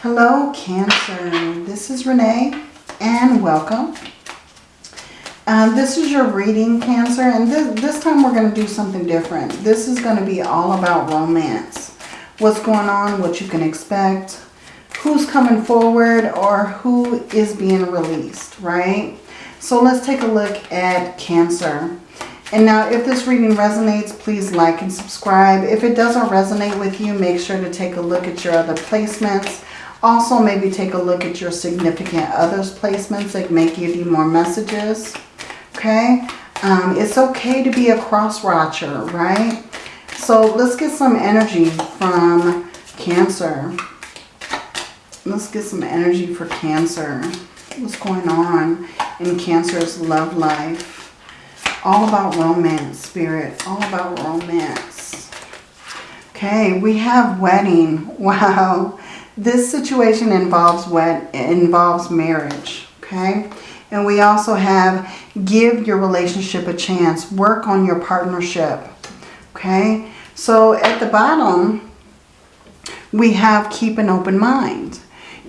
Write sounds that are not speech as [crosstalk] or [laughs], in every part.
Hello, Cancer. This is Renee and welcome. Um, this is your reading, Cancer, and this, this time we're going to do something different. This is going to be all about romance. What's going on, what you can expect, who's coming forward, or who is being released, right? So let's take a look at Cancer. And now if this reading resonates, please like and subscribe. If it doesn't resonate with you, make sure to take a look at your other placements. Also, maybe take a look at your significant others placements that may give you more messages okay? Um, it's okay to be a cross-watcher, right? So let's get some energy from Cancer. Let's get some energy for Cancer. What's going on in Cancer's love life? All about romance, Spirit. All about romance. Okay, we have wedding. [laughs] Wow. This situation involves what? involves marriage. Okay. And we also have give your relationship a chance. Work on your partnership. Okay. So at the bottom, we have keep an open mind.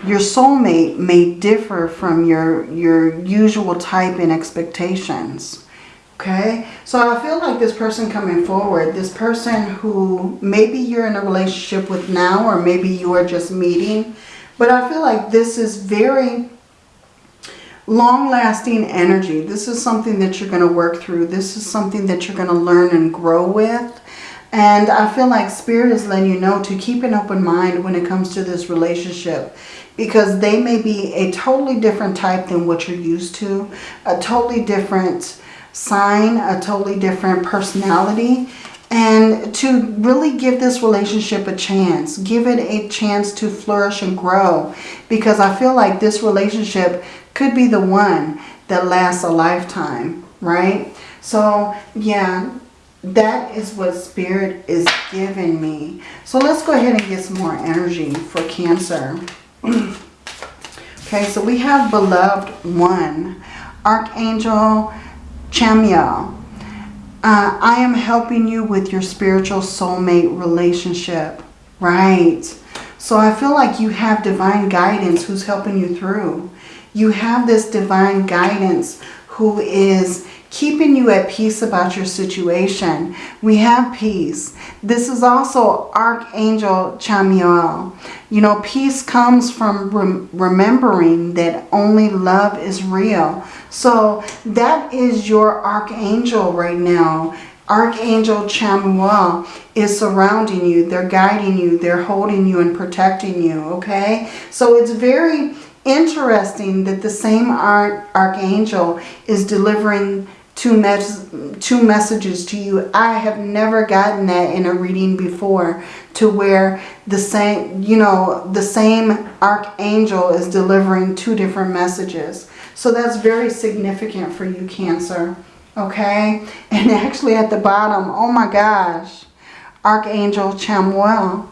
Your soulmate may differ from your, your usual type and expectations. Okay, so I feel like this person coming forward, this person who maybe you're in a relationship with now or maybe you are just meeting. But I feel like this is very long-lasting energy. This is something that you're going to work through. This is something that you're going to learn and grow with. And I feel like Spirit is letting you know to keep an open mind when it comes to this relationship. Because they may be a totally different type than what you're used to. A totally different sign. A totally different personality. And to really give this relationship a chance. Give it a chance to flourish and grow. Because I feel like this relationship could be the one that lasts a lifetime, right? So, yeah, that is what Spirit is giving me. So let's go ahead and get some more energy for Cancer. [clears throat] okay, so we have Beloved One, Archangel Chamuel. Uh, I am helping you with your spiritual soulmate relationship. Right. So I feel like you have divine guidance who's helping you through. You have this divine guidance who is keeping you at peace about your situation. We have peace. This is also Archangel Chamuel. You know, peace comes from rem remembering that only love is real. So that is your Archangel right now. Archangel Chamuel is surrounding you. They're guiding you. They're holding you and protecting you. Okay? So it's very interesting that the same archangel is delivering two, mes two messages to you. I have never gotten that in a reading before to where the same, you know, the same archangel is delivering two different messages. So that's very significant for you, Cancer. Okay? And [laughs] actually at the bottom, oh my gosh, Archangel Chamuel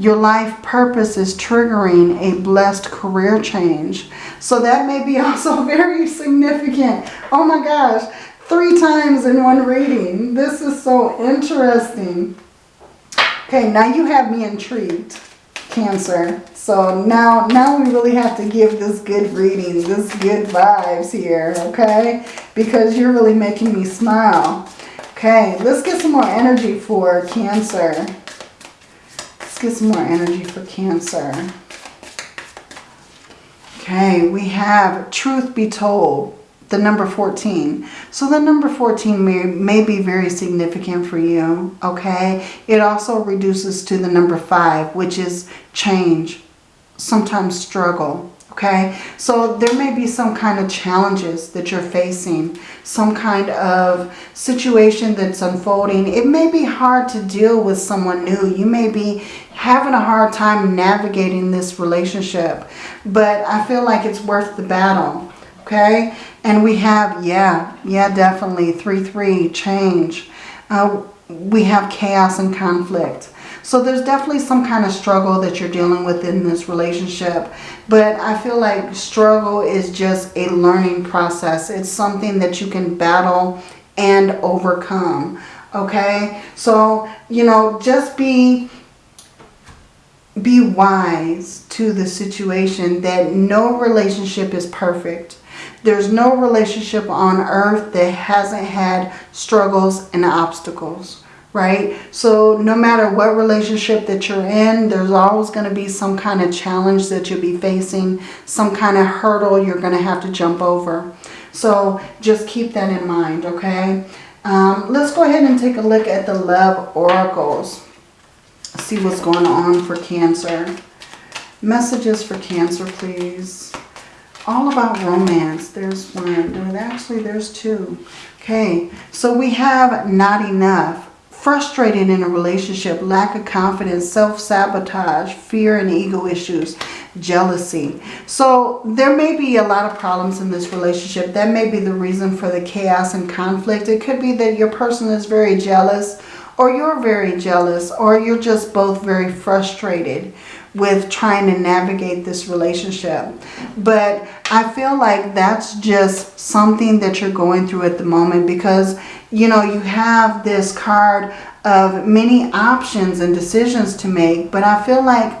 your life purpose is triggering a blessed career change. So that may be [laughs] also very significant. Oh my gosh, three times in one reading. This is so interesting. Okay, now you have me intrigued, Cancer. So now, now we really have to give this good reading, this good vibes here, okay? Because you're really making me smile. Okay, let's get some more energy for Cancer get some more energy for Cancer. Okay, we have Truth Be Told, the number 14. So the number 14 may, may be very significant for you, okay? It also reduces to the number 5, which is change, sometimes struggle, okay? So there may be some kind of challenges that you're facing, some kind of situation that's unfolding. It may be hard to deal with someone new. You may be having a hard time navigating this relationship, but I feel like it's worth the battle, okay? And we have, yeah, yeah, definitely, 3-3, change. Uh, we have chaos and conflict. So there's definitely some kind of struggle that you're dealing with in this relationship. But I feel like struggle is just a learning process. It's something that you can battle and overcome. Okay? So, you know, just be be wise to the situation that no relationship is perfect. There's no relationship on earth that hasn't had struggles and obstacles, right? So no matter what relationship that you're in, there's always going to be some kind of challenge that you'll be facing, some kind of hurdle you're going to have to jump over. So just keep that in mind, okay? Um, let's go ahead and take a look at the love oracles. See what's going on for Cancer. Messages for Cancer, please all about romance. There's one. Actually, there's two. Okay, so we have not enough. Frustrated in a relationship, lack of confidence, self-sabotage, fear and ego issues, jealousy. So there may be a lot of problems in this relationship. That may be the reason for the chaos and conflict. It could be that your person is very jealous or you're very jealous or you're just both very frustrated with trying to navigate this relationship. But I feel like that's just something that you're going through at the moment because, you know, you have this card of many options and decisions to make. But I feel like,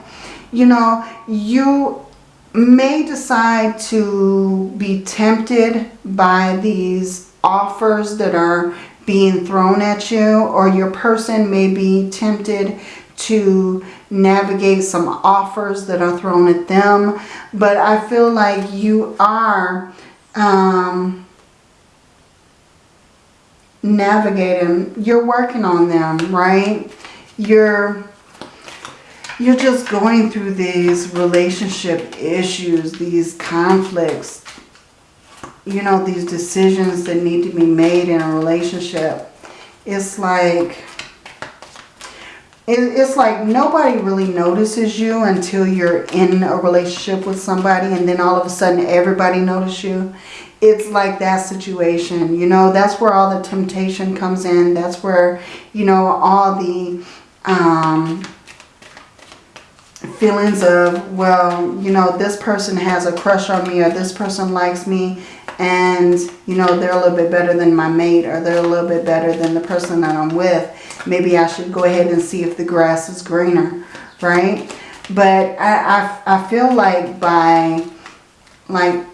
you know, you may decide to be tempted by these offers that are being thrown at you or your person may be tempted to navigate some offers that are thrown at them. But I feel like you are um, navigating, you're working on them, right? You're you're just going through these relationship issues, these conflicts, you know, these decisions that need to be made in a relationship. It's like it's like nobody really notices you until you're in a relationship with somebody and then all of a sudden everybody notices you. It's like that situation, you know, that's where all the temptation comes in. That's where, you know, all the um, feelings of, well, you know, this person has a crush on me or this person likes me and, you know, they're a little bit better than my mate or they're a little bit better than the person that I'm with maybe I should go ahead and see if the grass is greener, right? But I, I, I feel like by like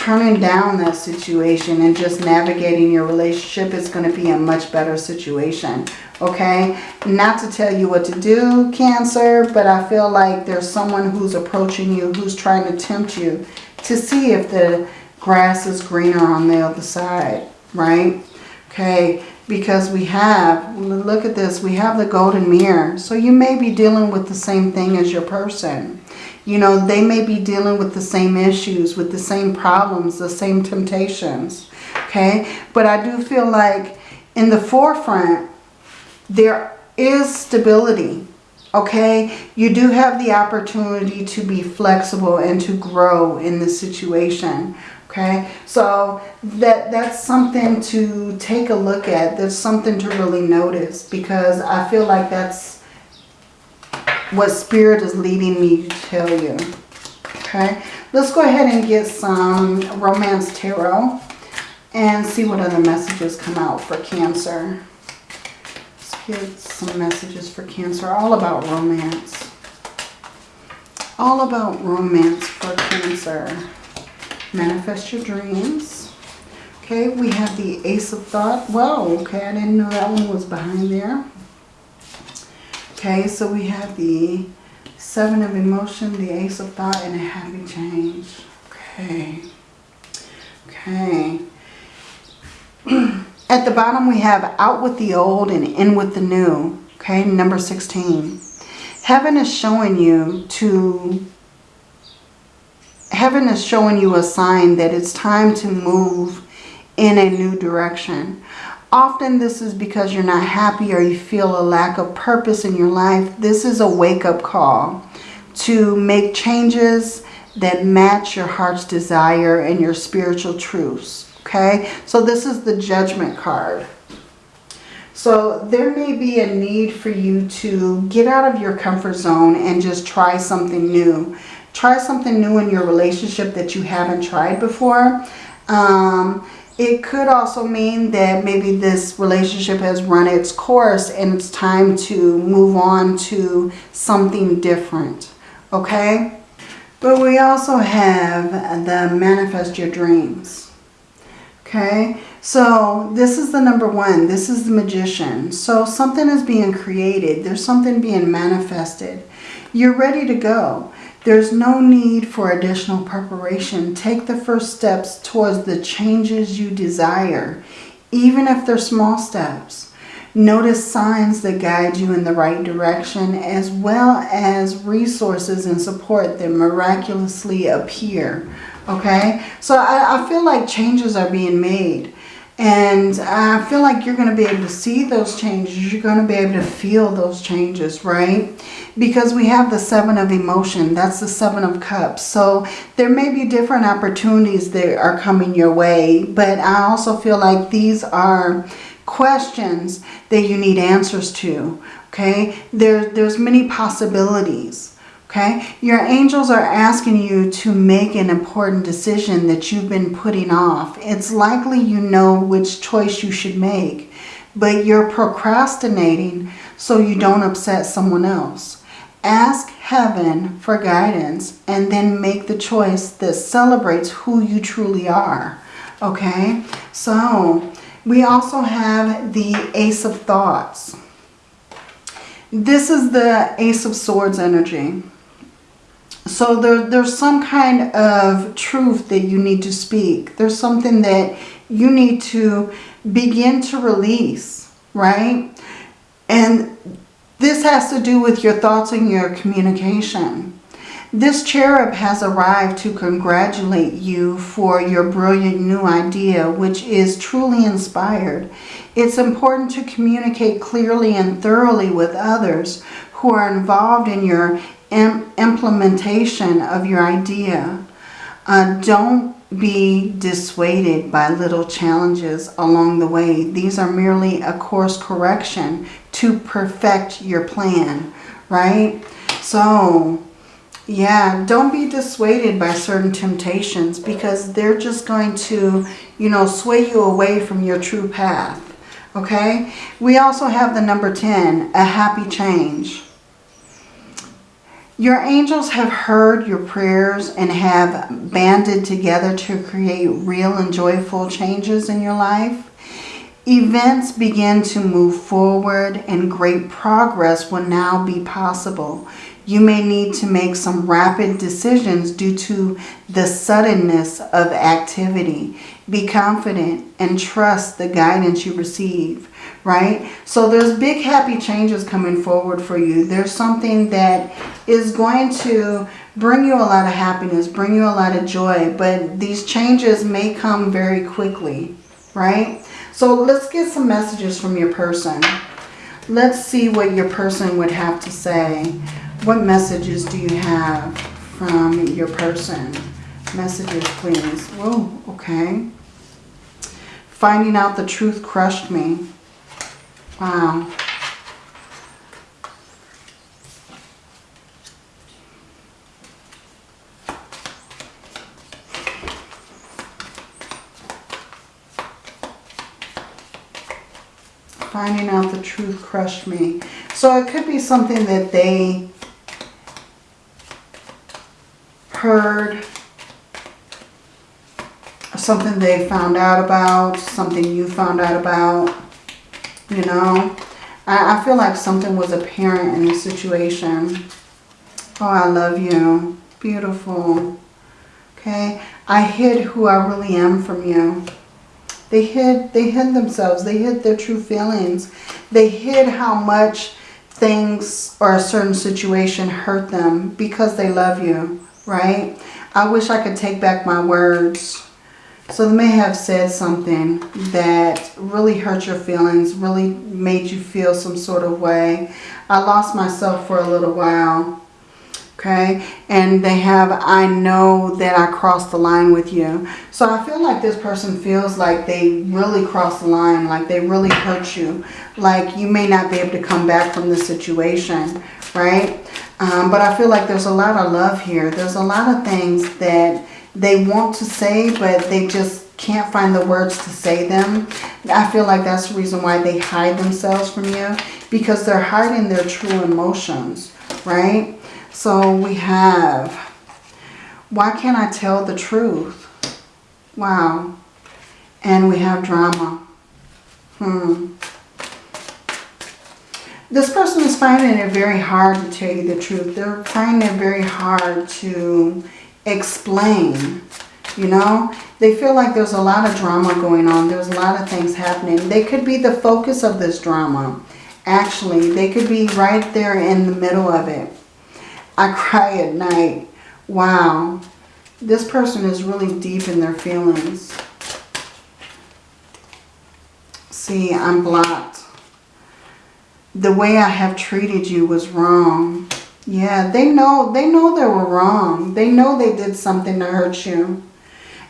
turning down that situation and just navigating your relationship is going to be a much better situation. Okay? Not to tell you what to do, Cancer, but I feel like there's someone who's approaching you, who's trying to tempt you to see if the grass is greener on the other side, right? Okay, because we have, look at this, we have the golden mirror. So you may be dealing with the same thing as your person. You know, they may be dealing with the same issues, with the same problems, the same temptations. Okay, but I do feel like in the forefront, there is stability. Okay, you do have the opportunity to be flexible and to grow in this situation. Okay, so that that's something to take a look at. That's something to really notice because I feel like that's what Spirit is leading me to tell you. Okay, let's go ahead and get some Romance Tarot and see what other messages come out for Cancer. Let's get some messages for Cancer, all about romance. All about romance for Cancer. Manifest your dreams. Okay, we have the Ace of Thought. Whoa, okay, I didn't know that one was behind there. Okay, so we have the Seven of Emotion, the Ace of Thought, and a Happy Change. Okay. Okay. [clears throat] At the bottom we have out with the old and in with the new. Okay, number 16. Heaven is showing you to heaven is showing you a sign that it's time to move in a new direction. Often this is because you're not happy or you feel a lack of purpose in your life. This is a wake-up call to make changes that match your heart's desire and your spiritual truths. Okay, so this is the judgment card. So there may be a need for you to get out of your comfort zone and just try something new. Try something new in your relationship that you haven't tried before. Um, It could also mean that maybe this relationship has run its course and it's time to move on to something different. Okay? But we also have the manifest your dreams. Okay? So this is the number one. This is the magician. So something is being created. There's something being manifested. You're ready to go. There's no need for additional preparation. Take the first steps towards the changes you desire, even if they're small steps. Notice signs that guide you in the right direction as well as resources and support that miraculously appear. Okay, so I, I feel like changes are being made. And I feel like you're going to be able to see those changes. You're going to be able to feel those changes, right? Because we have the seven of emotion. That's the seven of cups. So there may be different opportunities that are coming your way. But I also feel like these are questions that you need answers to. Okay? There, there's many possibilities. Okay, your angels are asking you to make an important decision that you've been putting off. It's likely you know which choice you should make, but you're procrastinating so you don't upset someone else. Ask heaven for guidance and then make the choice that celebrates who you truly are. Okay, so we also have the Ace of Thoughts. This is the Ace of Swords energy. So there, there's some kind of truth that you need to speak. There's something that you need to begin to release, right? And this has to do with your thoughts and your communication. This cherub has arrived to congratulate you for your brilliant new idea, which is truly inspired. It's important to communicate clearly and thoroughly with others who are involved in your implementation of your idea. Uh, don't be dissuaded by little challenges along the way. These are merely a course correction to perfect your plan, right? So, yeah, don't be dissuaded by certain temptations because they're just going to, you know, sway you away from your true path, okay? We also have the number 10, a happy change. Your angels have heard your prayers and have banded together to create real and joyful changes in your life. Events begin to move forward and great progress will now be possible. You may need to make some rapid decisions due to the suddenness of activity. Be confident and trust the guidance you receive right? So there's big happy changes coming forward for you. There's something that is going to bring you a lot of happiness, bring you a lot of joy, but these changes may come very quickly, right? So let's get some messages from your person. Let's see what your person would have to say. What messages do you have from your person? Messages, please. Whoa, okay. Finding out the truth crushed me. Wow. Finding out the truth crushed me. So it could be something that they heard, something they found out about, something you found out about you know. I, I feel like something was apparent in this situation. Oh, I love you. Beautiful. Okay. I hid who I really am from you. They hid, they hid themselves. They hid their true feelings. They hid how much things or a certain situation hurt them because they love you, right? I wish I could take back my words. So they may have said something that really hurt your feelings, really made you feel some sort of way. I lost myself for a little while. Okay. And they have, I know that I crossed the line with you. So I feel like this person feels like they really crossed the line, like they really hurt you. Like you may not be able to come back from the situation, right? Um, but I feel like there's a lot of love here. There's a lot of things that they want to say, but they just can't find the words to say them. I feel like that's the reason why they hide themselves from you because they're hiding their true emotions, right? So we have, why can't I tell the truth? Wow. And we have drama. Hmm. This person is finding it very hard to tell you the truth. They're finding it very hard to explain, you know. They feel like there's a lot of drama going on. There's a lot of things happening. They could be the focus of this drama. Actually, they could be right there in the middle of it. I cry at night. Wow. This person is really deep in their feelings. See, I'm blocked. The way I have treated you was wrong. Yeah, they know they know they were wrong. They know they did something to hurt you.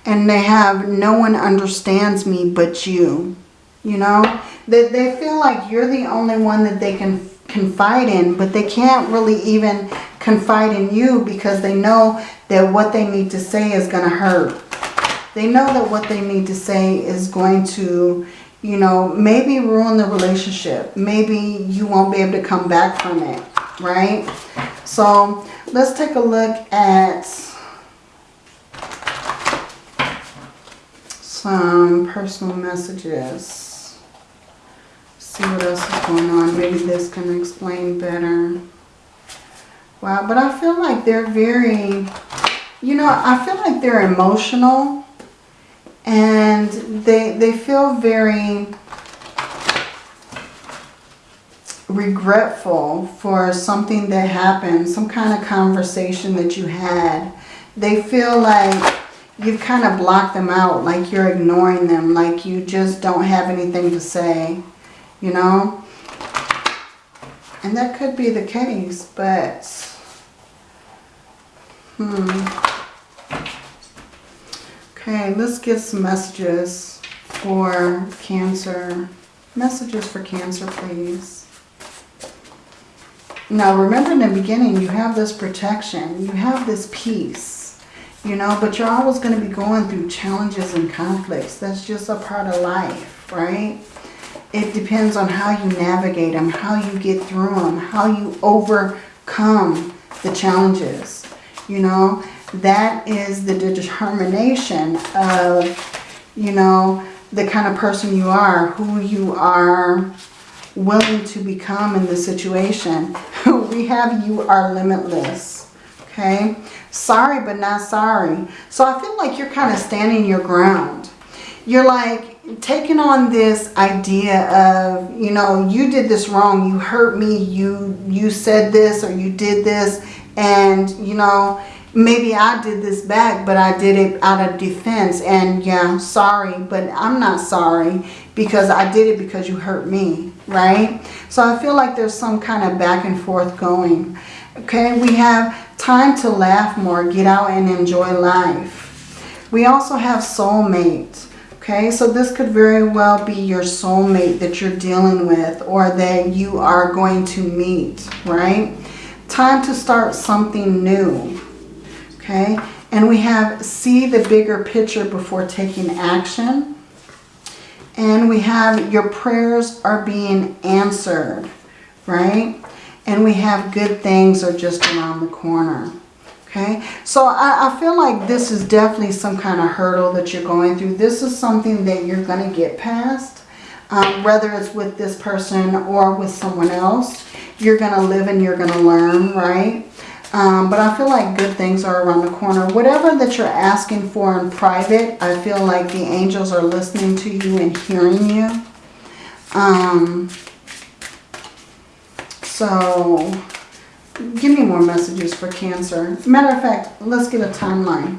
And they have no one understands me but you. You know? They, they feel like you're the only one that they can confide in, but they can't really even confide in you because they know that what they need to say is going to hurt. They know that what they need to say is going to, you know, maybe ruin the relationship. Maybe you won't be able to come back from it, right? So let's take a look at some personal messages see what else is going on. Maybe this can explain better. Wow, but I feel like they're very, you know, I feel like they're emotional and they, they feel very regretful for something that happened, some kind of conversation that you had. They feel like you've kind of blocked them out, like you're ignoring them, like you just don't have anything to say you know. And that could be the case, but, hmm. Okay, let's get some messages for Cancer. Messages for Cancer, please. Now, remember in the beginning, you have this protection. You have this peace, you know, but you're always going to be going through challenges and conflicts. That's just a part of life, right? it depends on how you navigate them, how you get through them, how you overcome the challenges. You know, that is the determination of, you know, the kind of person you are, who you are willing to become in the situation. [laughs] we have you are limitless. Okay. Sorry, but not sorry. So I feel like you're kind of standing your ground. You're like, taking on this idea of, you know, you did this wrong, you hurt me, you, you said this or you did this, and, you know, maybe I did this back, but I did it out of defense, and yeah, sorry, but I'm not sorry because I did it because you hurt me, right? So I feel like there's some kind of back and forth going. Okay, we have time to laugh more, get out and enjoy life. We also have soulmates. Okay, so this could very well be your soulmate that you're dealing with or that you are going to meet, right? Time to start something new, okay? And we have see the bigger picture before taking action. And we have your prayers are being answered, right? And we have good things are just around the corner. Okay, so I, I, feel like this is definitely some kind of hurdle that you're going through. This is something that you're going to get past, um, whether it's with this person or with someone else. You're going to live and you're going to learn, right? Um, but I feel like good things are around the corner. Whatever that you're asking for in private, I feel like the angels are listening to you and hearing you. Um, so Give me more messages for Cancer. Matter of fact, let's get a timeline.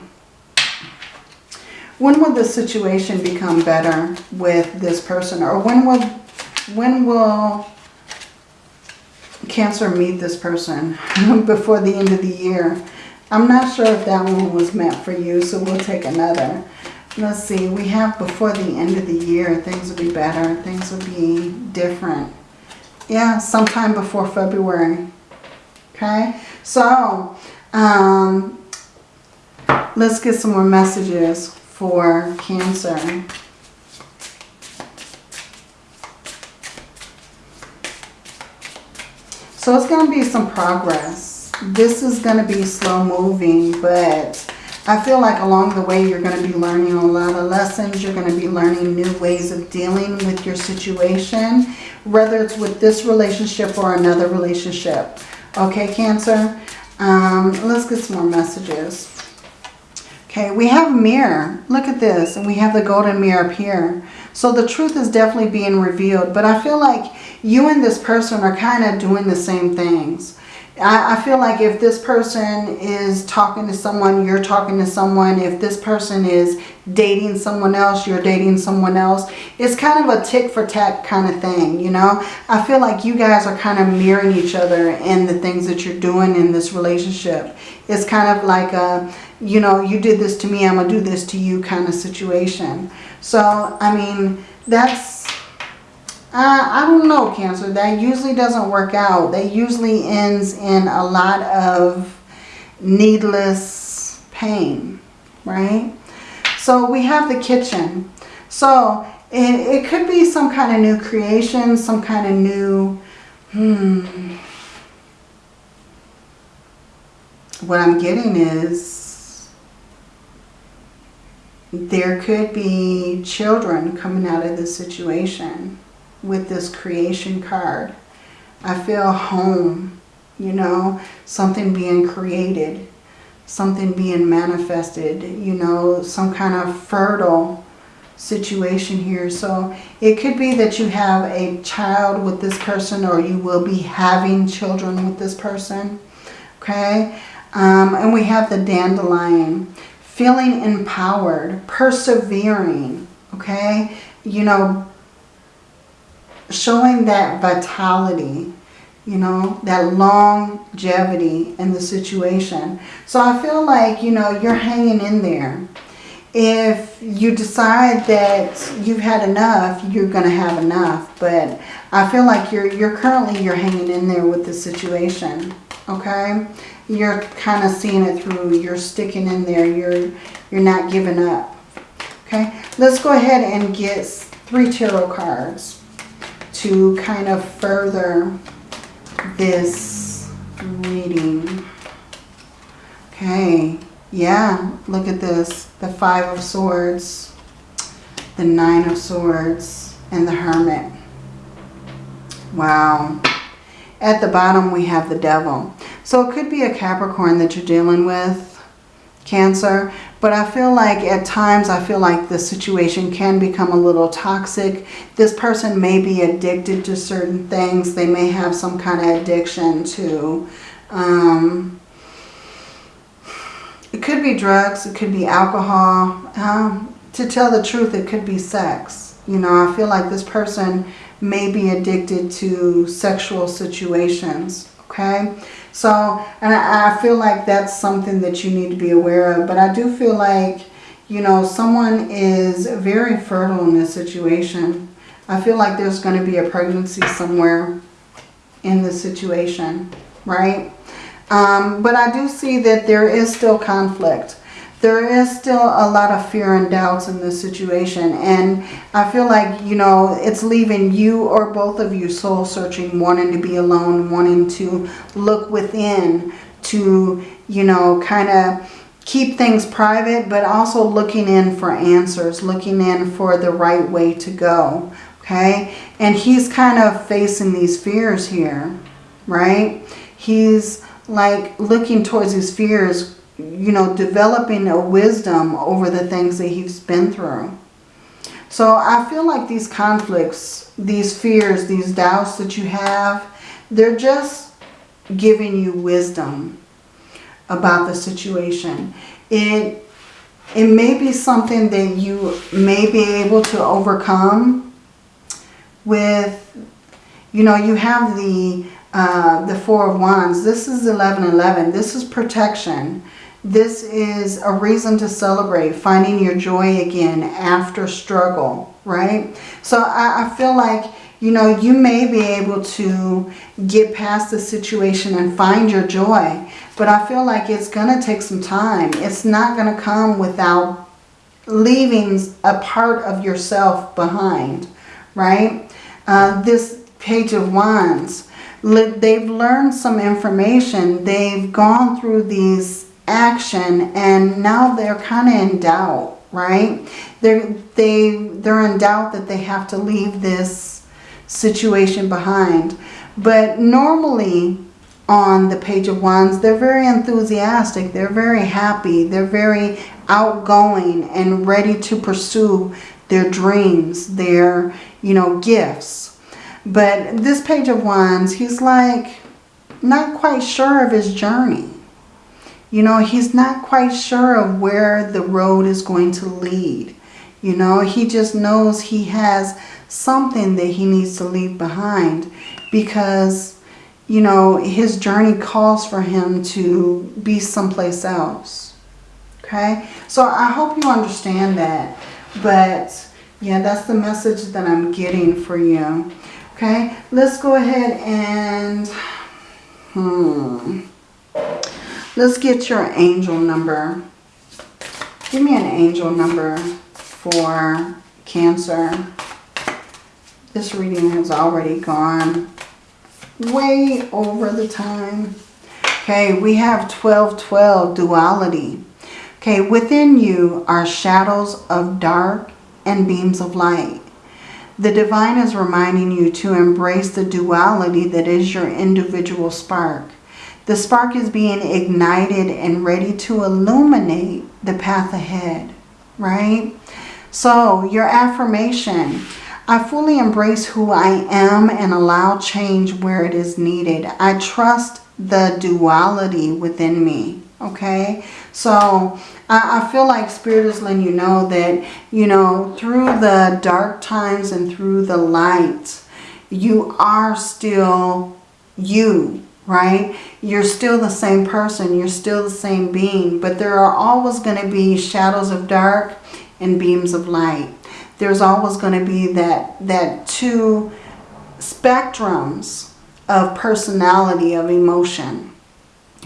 When will the situation become better with this person? Or when will, when will Cancer meet this person [laughs] before the end of the year? I'm not sure if that one was meant for you, so we'll take another. Let's see, we have before the end of the year, things will be better, things will be different. Yeah, sometime before February. Okay, so um, let's get some more messages for Cancer. So it's going to be some progress. This is going to be slow moving, but I feel like along the way you're going to be learning a lot of lessons. You're going to be learning new ways of dealing with your situation, whether it's with this relationship or another relationship. Okay, Cancer? Um, let's get some more messages. Okay, we have a mirror. Look at this. And we have the golden mirror up here. So the truth is definitely being revealed. But I feel like you and this person are kind of doing the same things. I, I feel like if this person is talking to someone, you're talking to someone. If this person is dating someone else, you're dating someone else. It's kind of a tick for tack kind of thing, you know. I feel like you guys are kind of mirroring each other in the things that you're doing in this relationship. It's kind of like a, you know, you did this to me, I'm going to do this to you kind of situation. So, I mean, that's uh, I don't know, Cancer. That usually doesn't work out. That usually ends in a lot of needless pain, right? So we have the kitchen. So it, it could be some kind of new creation, some kind of new, hmm. What I'm getting is there could be children coming out of this situation with this creation card. I feel home, you know, something being created, something being manifested, you know, some kind of fertile situation here. So it could be that you have a child with this person or you will be having children with this person. Okay. Um, and we have the dandelion. Feeling empowered, persevering. Okay. You know, showing that vitality, you know, that longevity in the situation. So I feel like, you know, you're hanging in there. If you decide that you've had enough, you're going to have enough. But I feel like you're, you're currently, you're hanging in there with the situation. Okay? You're kind of seeing it through. You're sticking in there. You're, you're not giving up. Okay? Let's go ahead and get three tarot cards to kind of further this reading. Okay, yeah, look at this. The Five of Swords, the Nine of Swords, and the Hermit. Wow. At the bottom, we have the Devil. So it could be a Capricorn that you're dealing with, Cancer. But I feel like at times, I feel like the situation can become a little toxic. This person may be addicted to certain things. They may have some kind of addiction to, um, it could be drugs, it could be alcohol. Um, to tell the truth, it could be sex. You know, I feel like this person may be addicted to sexual situations, okay? So, and I, I feel like that's something that you need to be aware of. But I do feel like, you know, someone is very fertile in this situation. I feel like there's going to be a pregnancy somewhere in this situation, right? Um, but I do see that there is still conflict there is still a lot of fear and doubts in this situation. And I feel like, you know, it's leaving you or both of you soul searching, wanting to be alone, wanting to look within to, you know, kind of keep things private, but also looking in for answers, looking in for the right way to go. Okay. And he's kind of facing these fears here, right? He's like looking towards his fears you know, developing a wisdom over the things that he's been through. So I feel like these conflicts, these fears, these doubts that you have, they're just giving you wisdom about the situation. It, it may be something that you may be able to overcome with, you know, you have the, uh, the Four of Wands. This is 1111. This is protection. This is a reason to celebrate, finding your joy again after struggle, right? So I, I feel like, you know, you may be able to get past the situation and find your joy. But I feel like it's going to take some time. It's not going to come without leaving a part of yourself behind, right? Uh, this Page of Wands, they've learned some information. They've gone through these action and now they're kind of in doubt, right? They're, they, they're in doubt that they have to leave this situation behind. But normally on the Page of Wands, they're very enthusiastic. They're very happy. They're very outgoing and ready to pursue their dreams, their, you know, gifts. But this Page of Wands, he's like not quite sure of his journey. You know, he's not quite sure of where the road is going to lead. You know, he just knows he has something that he needs to leave behind because, you know, his journey calls for him to be someplace else. Okay? So I hope you understand that. But, yeah, that's the message that I'm getting for you. Okay? Let's go ahead and... Hmm... Let's get your angel number. Give me an angel number for Cancer. This reading has already gone way over the time. Okay, we have 1212 duality. Okay, within you are shadows of dark and beams of light. The divine is reminding you to embrace the duality that is your individual spark. The spark is being ignited and ready to illuminate the path ahead, right? So your affirmation, I fully embrace who I am and allow change where it is needed. I trust the duality within me, okay? So I, I feel like Spirit is letting you know that, you know, through the dark times and through the light, you are still you, right? You're still the same person. You're still the same being. But there are always going to be shadows of dark and beams of light. There's always going to be that, that two spectrums of personality, of emotion.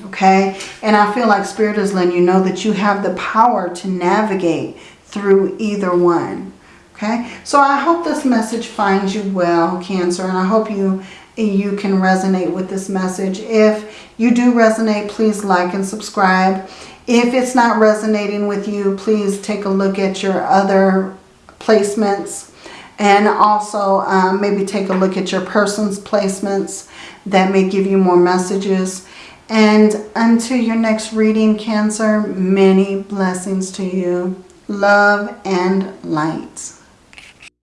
Okay? And I feel like Spirit is letting you know that you have the power to navigate through either one. Okay? So I hope this message finds you well, Cancer. And I hope you you can resonate with this message. If you do resonate, please like and subscribe. If it's not resonating with you, please take a look at your other placements and also um, maybe take a look at your person's placements that may give you more messages. And until your next reading, Cancer, many blessings to you. Love and light.